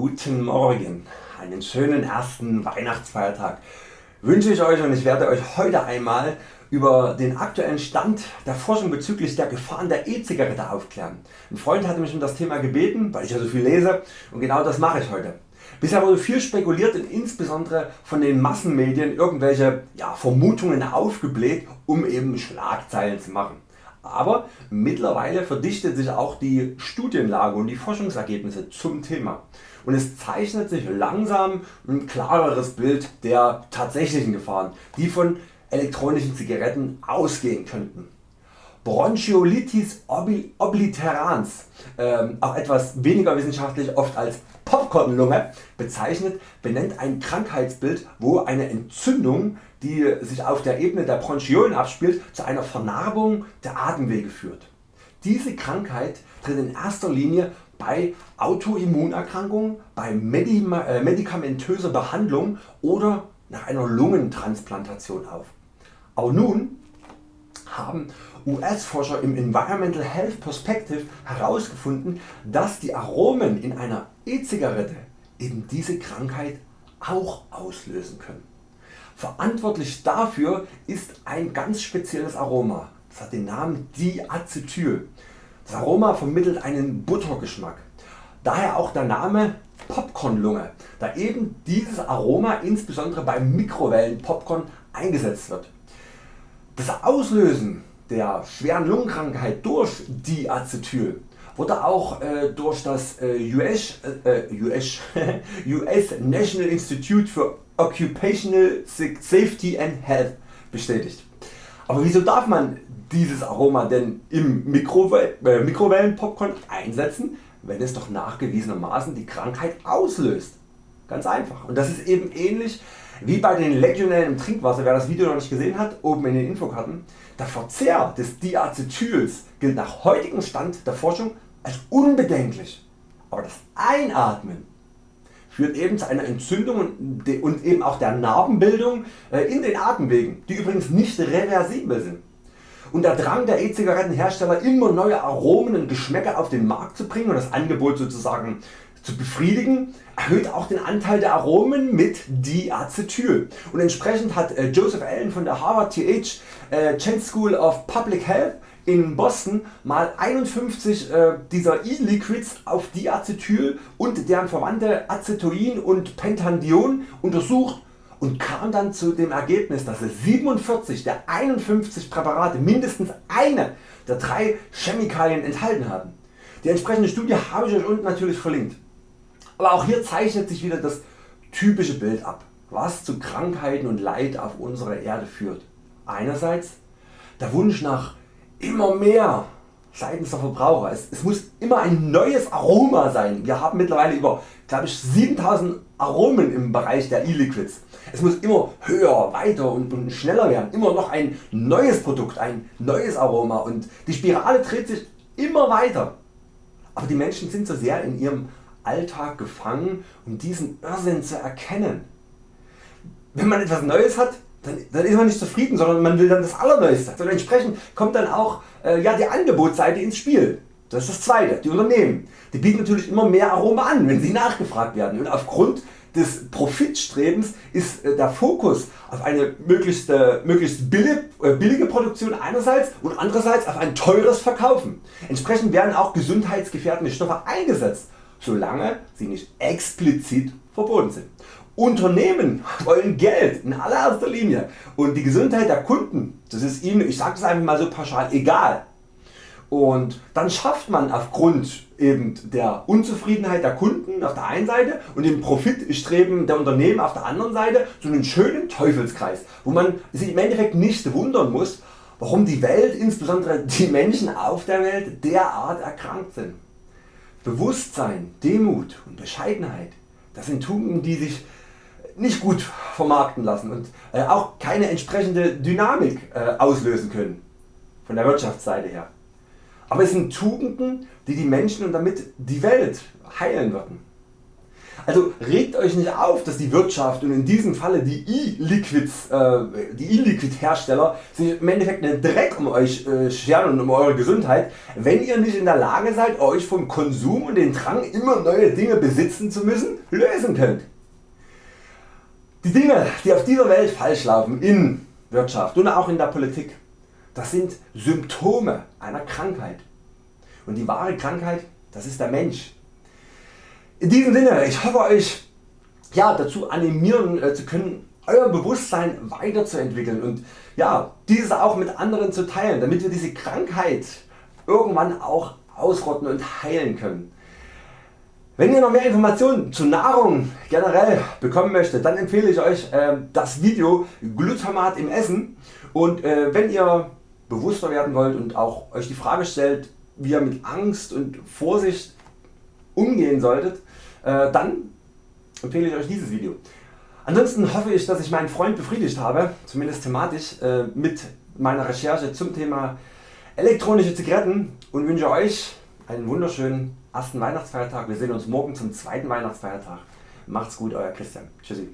Guten Morgen, einen schönen ersten Weihnachtsfeiertag wünsche ich Euch und ich werde Euch heute einmal über den aktuellen Stand der Forschung bezüglich der Gefahren der E-Zigarette aufklären. Ein Freund hatte mich um das Thema gebeten, weil ich ja so viel lese und genau das mache ich heute. Bisher wurde viel spekuliert und insbesondere von den Massenmedien irgendwelche ja, Vermutungen aufgebläht um eben Schlagzeilen zu machen. Aber mittlerweile verdichtet sich auch die Studienlage und die Forschungsergebnisse zum Thema und es zeichnet sich langsam ein klareres Bild der tatsächlichen Gefahren, die von elektronischen Zigaretten ausgehen könnten. Bronchiolitis obliterans, äh, auch etwas weniger wissenschaftlich oft als Popcornlunge bezeichnet, benennt ein Krankheitsbild wo eine Entzündung die sich auf der Ebene der Bronchiolen abspielt zu einer Vernarbung der Atemwege führt. Diese Krankheit tritt in erster Linie bei Autoimmunerkrankungen, bei äh, medikamentöser Behandlung oder nach einer Lungentransplantation auf. Aber nun haben US Forscher im Environmental Health Perspective herausgefunden dass die Aromen in einer E-Zigarette eben diese Krankheit auch auslösen können. Verantwortlich dafür ist ein ganz spezielles Aroma, das hat den Namen Diacetyl. Das Aroma vermittelt einen Buttergeschmack, daher auch der Name Popcornlunge, da eben dieses Aroma insbesondere beim Mikrowellenpopcorn eingesetzt wird. Das Auslösen der schweren Lungenkrankheit durch Diacetyl wurde auch äh, durch das äh, US, äh, US, US National Institute for Occupational Safety and Health bestätigt. Aber wieso darf man dieses Aroma denn im Mikrowell äh, Mikrowellenpopcorn einsetzen, wenn es doch nachgewiesenermaßen die Krankheit auslöst? Ganz einfach. Und das ist eben ähnlich wie bei den Legionellen im Trinkwasser, wer das Video noch nicht gesehen hat, oben in den Infokarten. Der Verzehr des Diacetyls gilt nach heutigem Stand der Forschung als unbedenklich. Aber das Einatmen führt eben zu einer Entzündung und eben auch der Narbenbildung äh, in den Atemwegen, die übrigens nicht reversibel sind. Und der Drang der E-Zigarettenhersteller immer neue Aromen und Geschmäcker auf den Markt zu bringen und das Angebot sozusagen zu befriedigen, erhöht auch den Anteil der Aromen mit Diacetyl. Und entsprechend hat äh, Joseph Allen von der Harvard TH äh, Chen School of Public Health in Boston mal 51 äh, dieser E-Liquids auf Diacetyl und deren Verwandte Acetoin und Pentandion untersucht und kam dann zu dem Ergebnis dass es 47 der 51 Präparate mindestens eine der drei Chemikalien enthalten haben. Die entsprechende Studie habe ich Euch unten natürlich verlinkt. Aber auch hier zeichnet sich wieder das typische Bild ab, was zu Krankheiten und Leid auf unserer Erde führt. Einerseits der Wunsch nach immer mehr seitens der Verbraucher. Es, es, muss immer ein neues Aroma sein. Wir haben mittlerweile über glaube ich, 7000 Aromen im Bereich der E-Liquids. Es muss immer höher, weiter und, und schneller werden. Immer noch ein neues Produkt, ein neues Aroma und die Spirale dreht sich immer weiter. Aber die Menschen sind so sehr in ihrem Alltag gefangen um diesen Irrsinn zu erkennen. Wenn man etwas Neues hat, dann, dann, ist man nicht zufrieden, sondern man will dann das Allerneueste. Und entsprechend kommt dann auch äh, ja, die Angebotsseite ins Spiel. Das ist das zweite. Die Unternehmen die bieten natürlich immer mehr Aroma an, wenn sie nachgefragt werden. Und aufgrund des Profitstrebens ist äh, der Fokus auf eine möglichst, äh, möglichst billige, äh, billige Produktion einerseits und andererseits auf ein teures Verkaufen. Entsprechend werden auch gesundheitsgefährdende Stoffe eingesetzt, solange sie nicht explizit verboten sind. Unternehmen wollen Geld in allererster Linie und die Gesundheit der Kunden, das ist ihnen, ich sage es einfach mal so pauschal, egal. Und dann schafft man aufgrund eben der Unzufriedenheit der Kunden auf der einen Seite und dem Profitstreben der Unternehmen auf der anderen Seite so einen schönen Teufelskreis, wo man sich im Endeffekt nicht wundern muss, warum die Welt, insbesondere die Menschen auf der Welt derart erkrankt sind. Bewusstsein, Demut und Bescheidenheit, das sind Tugenden die sich nicht gut vermarkten lassen und äh, auch keine entsprechende Dynamik äh, auslösen können von der Wirtschaftsseite her. Aber es sind Tugenden die die Menschen und damit die Welt heilen würden. Also regt Euch nicht auf dass die Wirtschaft und in diesem Falle die E-Liquids äh, e Hersteller sich im Endeffekt einen Dreck um Euch äh, scheren und um Eure Gesundheit, wenn ihr nicht in der Lage seid Euch vom Konsum und den Drang immer neue Dinge besitzen zu müssen lösen könnt. Die Dinge die auf dieser Welt falsch laufen in Wirtschaft und auch in der Politik, das sind Symptome einer Krankheit. Und die wahre Krankheit das ist der Mensch. In diesem Sinne, ich hoffe Euch ja, dazu animieren äh, zu können, Euer Bewusstsein weiterzuentwickeln und ja, dieses auch mit anderen zu teilen, damit wir diese Krankheit irgendwann auch ausrotten und heilen können. Wenn ihr noch mehr Informationen zu Nahrung generell bekommen möchtet, dann empfehle ich Euch äh, das Video Glutamat im Essen und äh, wenn ihr bewusster werden wollt und auch Euch die Frage stellt, wie ihr mit Angst und Vorsicht umgehen solltet, äh, dann empfehle ich Euch dieses Video. Ansonsten hoffe ich dass ich meinen Freund befriedigt habe, zumindest thematisch, äh, mit meiner Recherche zum Thema elektronische Zigaretten und wünsche Euch einen wunderschönen ersten Weihnachtsfeiertag. Wir sehen uns morgen zum zweiten Weihnachtsfeiertag. Macht's gut Euer Christian. Tschüssi.